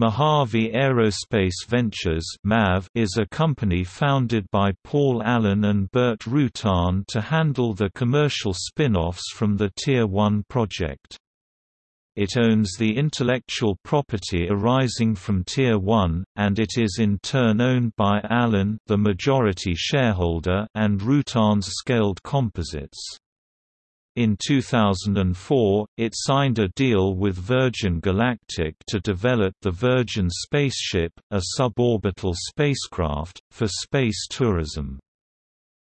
Mojave Aerospace Ventures is a company founded by Paul Allen and Burt Rutan to handle the commercial spin-offs from the Tier 1 project. It owns the intellectual property arising from Tier 1, and it is in turn owned by Allen the majority shareholder and Rutan's Scaled Composites. In 2004, it signed a deal with Virgin Galactic to develop the Virgin Spaceship, a suborbital spacecraft, for space tourism.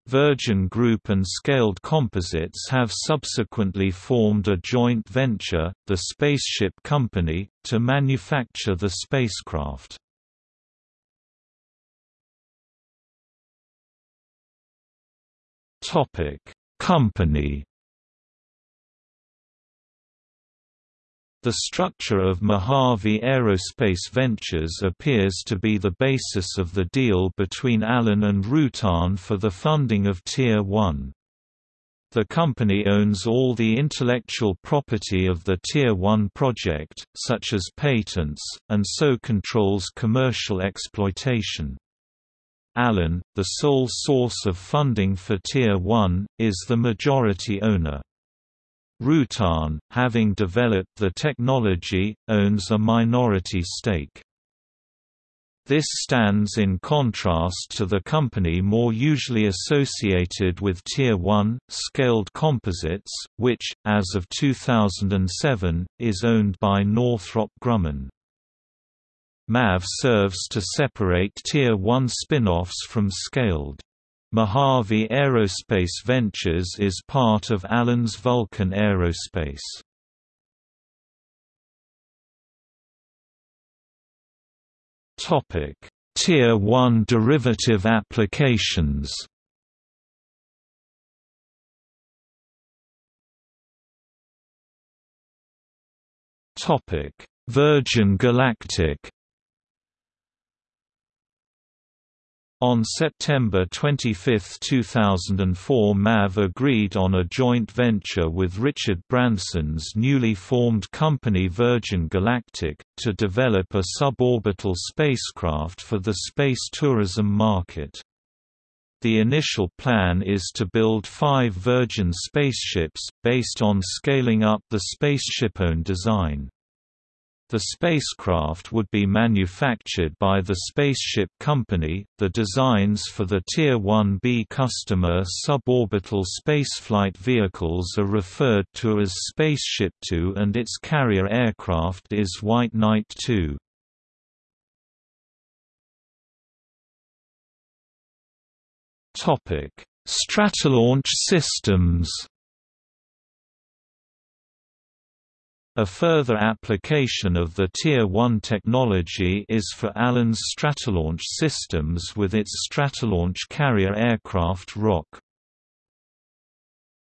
Virgin Group and Scaled Composites have subsequently formed a joint venture, the Spaceship Company, to manufacture the spacecraft. Company The structure of Mojave Aerospace Ventures appears to be the basis of the deal between Allen and Rutan for the funding of Tier 1. The company owns all the intellectual property of the Tier 1 project, such as patents, and so controls commercial exploitation. Allen, the sole source of funding for Tier 1, is the majority owner. Rutan, having developed the technology, owns a minority stake. This stands in contrast to the company more usually associated with Tier 1, Scaled Composites, which, as of 2007, is owned by Northrop Grumman. MAV serves to separate Tier 1 spin-offs from Scaled. Mojave Aerospace Ventures is part of Allen's Vulcan Aerospace. Topic: Tier 1 derivative applications. Topic: Virgin Galactic On September 25, 2004 MAV agreed on a joint venture with Richard Branson's newly formed company Virgin Galactic, to develop a suborbital spacecraft for the space tourism market. The initial plan is to build five Virgin spaceships, based on scaling up the SpaceShipOne design. The spacecraft would be manufactured by the Spaceship Company. The designs for the Tier 1B customer suborbital spaceflight vehicles are referred to as Spaceship Two, and its carrier aircraft is White Knight 2. Topic: Stratolaunch systems. A further application of the Tier 1 technology is for Allen's Stratolaunch systems with its Stratolaunch carrier aircraft ROC.